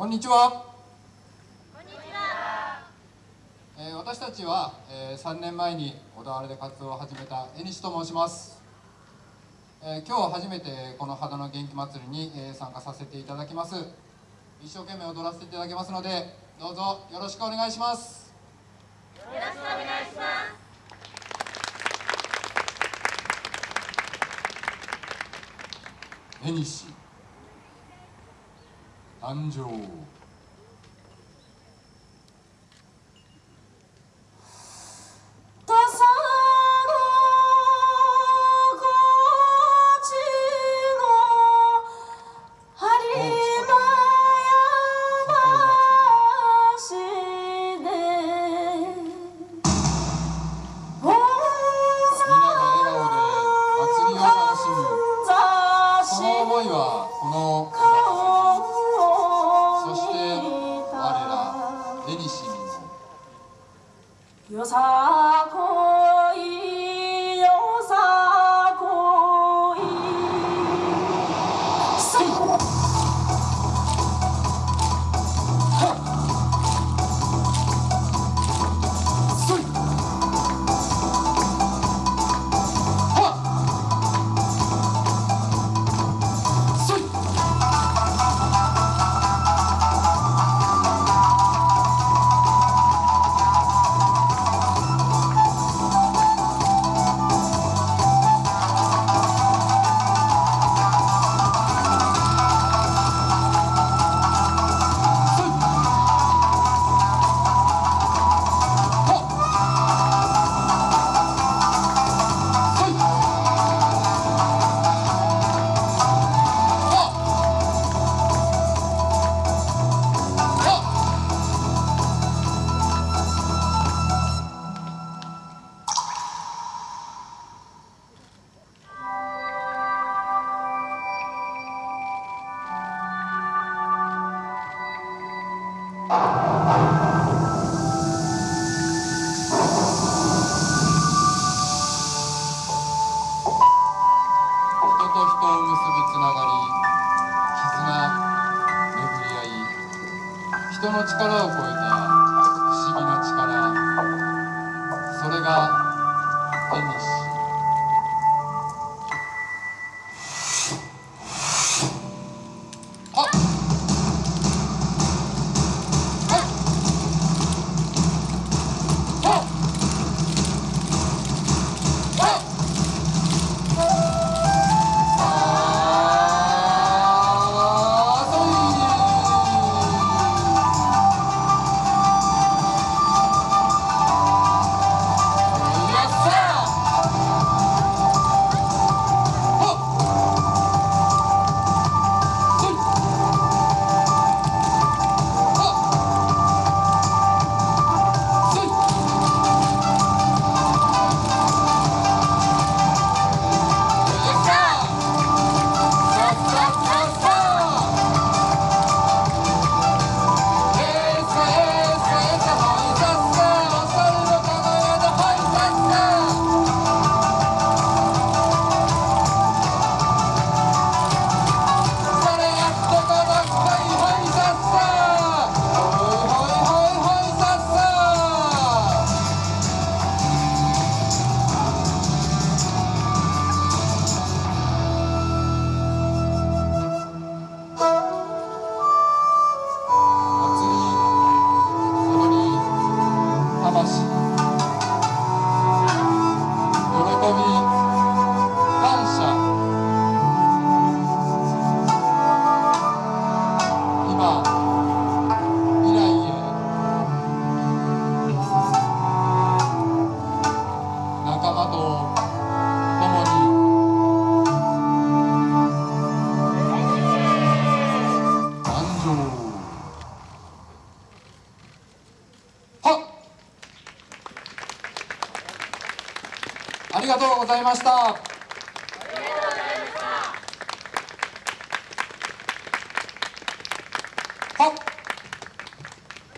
こんにちは。えー、私たちは、えー、3年前に小田原で活動を始めた江西と申します、えー、今日初めてこの肌の元気祭りに、えー、参加させていただきます。一生懸命踊らせていただきますのでどうぞよろしくお願いします。よろしくお願いします。江西誕生人の力を超えた不思議な力それが縁西とうございました。